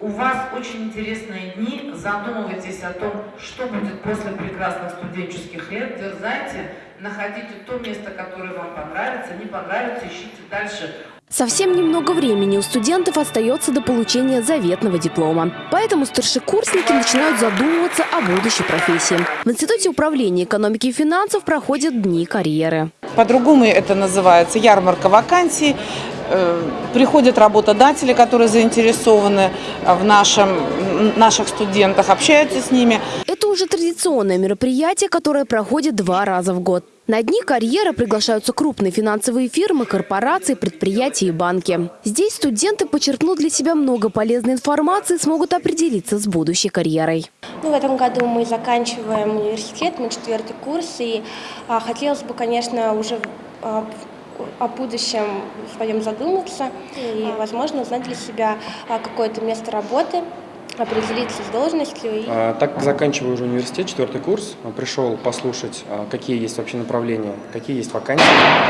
У вас очень интересные дни. Задумывайтесь о том, что будет после прекрасных студенческих лет. Дерзайте, находите то место, которое вам понравится. Не понравится, ищите дальше. Совсем немного времени у студентов остается до получения заветного диплома. Поэтому старшекурсники начинают задумываться о будущей профессии. В Институте управления экономики и финансов проходят дни карьеры. По-другому это называется ярмарка вакансий. Э, Приходят работодатели, которые заинтересованы в нашем, наших студентах, общаются с ними. Это уже традиционное мероприятие, которое проходит два раза в год. На дни карьеры приглашаются крупные финансовые фирмы, корпорации, предприятия и банки. Здесь студенты подчеркнут для себя много полезной информации и смогут определиться с будущей карьерой. Ну, в этом году мы заканчиваем университет, мы четвертый курс, и а, хотелось бы, конечно, уже а, о будущем своем задуматься и, возможно, узнать для себя а, какое-то место работы, определиться с должностью. И... А, Так заканчиваю уже университет, четвертый курс, пришел послушать, а, какие есть вообще направления, какие есть вакансии,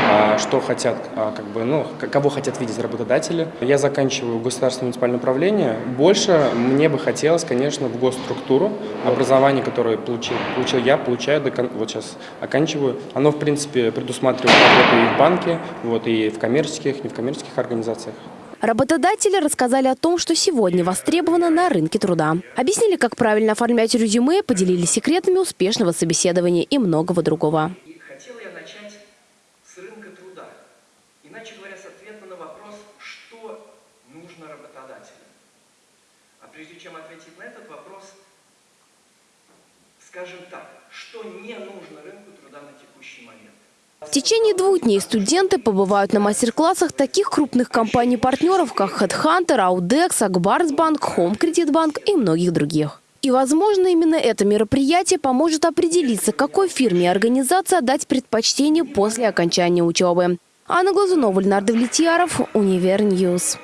а, что хотят, а, как бы, ну, кого хотят видеть работодатели. Я заканчиваю государственное муниципальное управление. Больше мне бы хотелось, конечно, в госструктуру. Образование, которое получил, получил я, получаю, до вот сейчас оканчиваю. Оно, в принципе, предусматривает работу и в банке, вот, и в коммерческих, не в коммерческих организациях. Работодатели рассказали о том, что сегодня востребовано на рынке труда. Объяснили, как правильно оформлять резюме, поделились секретами успешного собеседования и многого другого. А скажем так, что не нужно рынку труда на текущий момент. В течение двух дней студенты побывают на мастер-классах таких крупных компаний-партнеров, как HeadHunter, Audex, Акбарсбанк, Home Credit Bank и многих других. И, возможно, именно это мероприятие поможет определиться, какой фирме и организации отдать предпочтение после окончания учебы. Анна Глазунова, Леонард Влетьяров, Универ News.